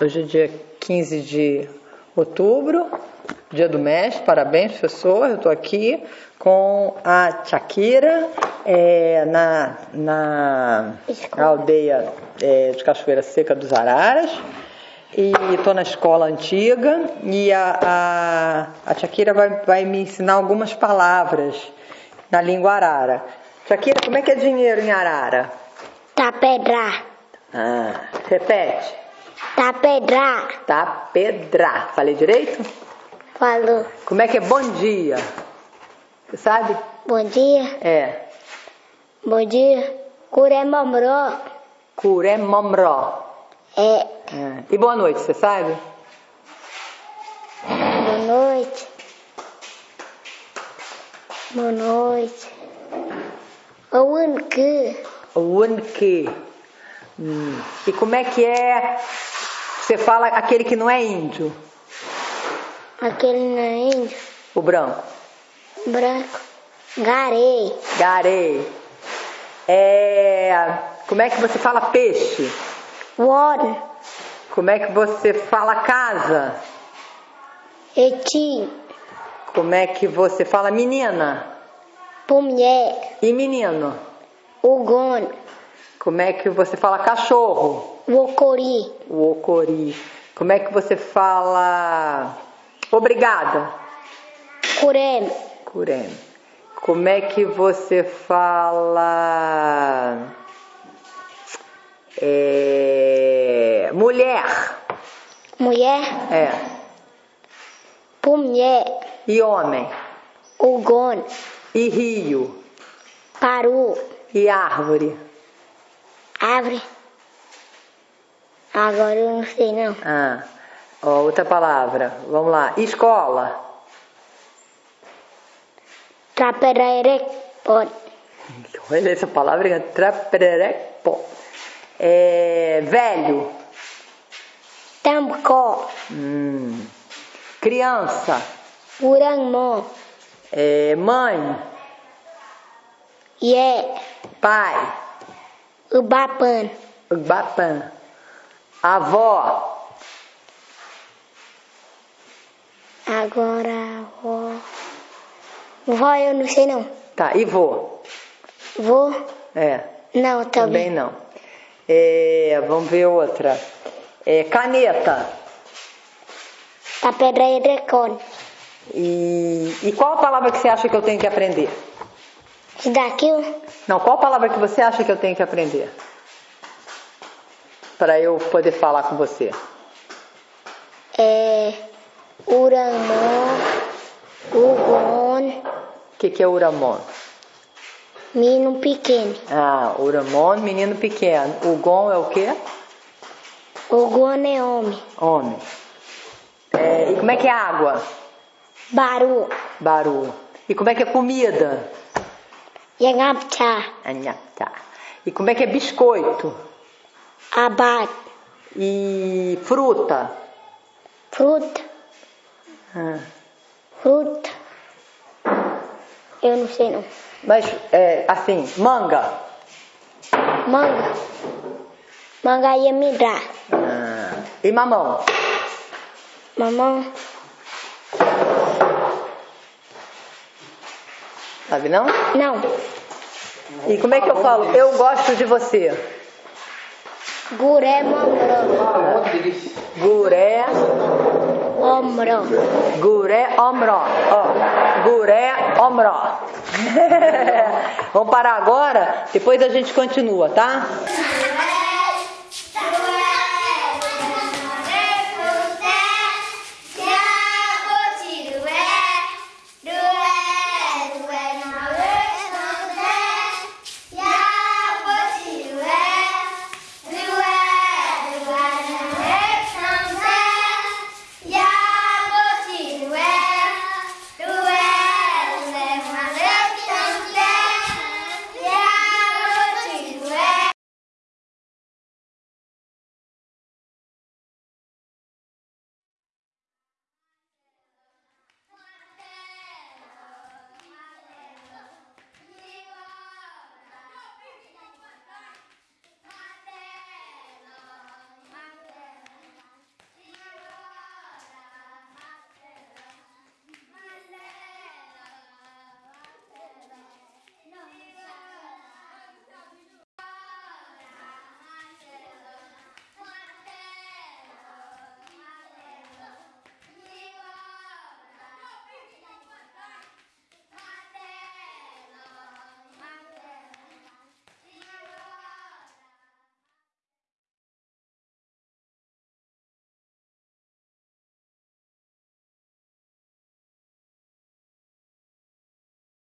Hoje é dia 15 de outubro, dia do mestre, parabéns professor, eu estou aqui com a Shakira é, na, na aldeia é, de Cachoeira Seca dos Araras e estou na escola antiga e a, a, a Shakira vai, vai me ensinar algumas palavras na língua arara. Shakira, como é que é dinheiro em arara? Tapedra. Ah, repete. Tapedra. Tapedra. Falei direito? Falou. Como é que é bom dia? Você sabe? Bom dia. É. Bom dia. Curemamró. Curemomró. É. É. E boa noite, você sabe? Boa noite. Boa noite. Aonde? Unke. Hum. E como é que é? Você fala aquele que não é índio, Aquele não é índio. o branco. Branco. Garei. Garei. É. Como é que você fala peixe? Warren. Como é que você fala casa? Eti. Como é que você fala menina? Pumé. E menino? Ugon. Como é que você fala cachorro? O ocori. Como é que você fala obrigada? Curem. Curem. Como é que você fala é, mulher? Mulher. É. Pumé. E homem? Ugon. E rio? Paru. E árvore? Árvore. Agora eu não sei não. Ah, ó, outra palavra. Vamos lá. Escola. Traperere. Pode. Olha essa palavra. Trapererepo. É, velho. Tamcó. Hum. Criança. Urangmó. É, mãe. Ye. Pai. Ubapan. Bapan. Avó. Agora vó. Vó eu não sei não. Tá, e vô? Vô? É, Não, também também. não. É, vamos ver outra. É, caneta. Taperere con. E, e qual a palavra que você acha que eu tenho que aprender? Daqui Não, qual palavra que você acha que eu tenho que aprender? Para eu poder falar com você. é Urangmó. Ugon. O que, que é uramon? Menino pequeno. Ah, uramon, menino pequeno. Ugon é o quê? Ugon é homem. Homem. É, e como é que é água? Baru. Baru. E como é que é comida? Yangapcha. Anhapta. E como é que é biscoito? Abad. E fruta? Fruta. Ah, Fruta. Eu não sei não. Mas, é, assim, manga? Manga. Manga ia me dar. Ah, e mamão? Mamão. Sabe não? Não. E como é que eu falo? Eu gosto de você. Guré mamró. Guré, Omró. guré, omró. Ó, guré, omró. Vamos parar agora? Depois a gente continua, tá?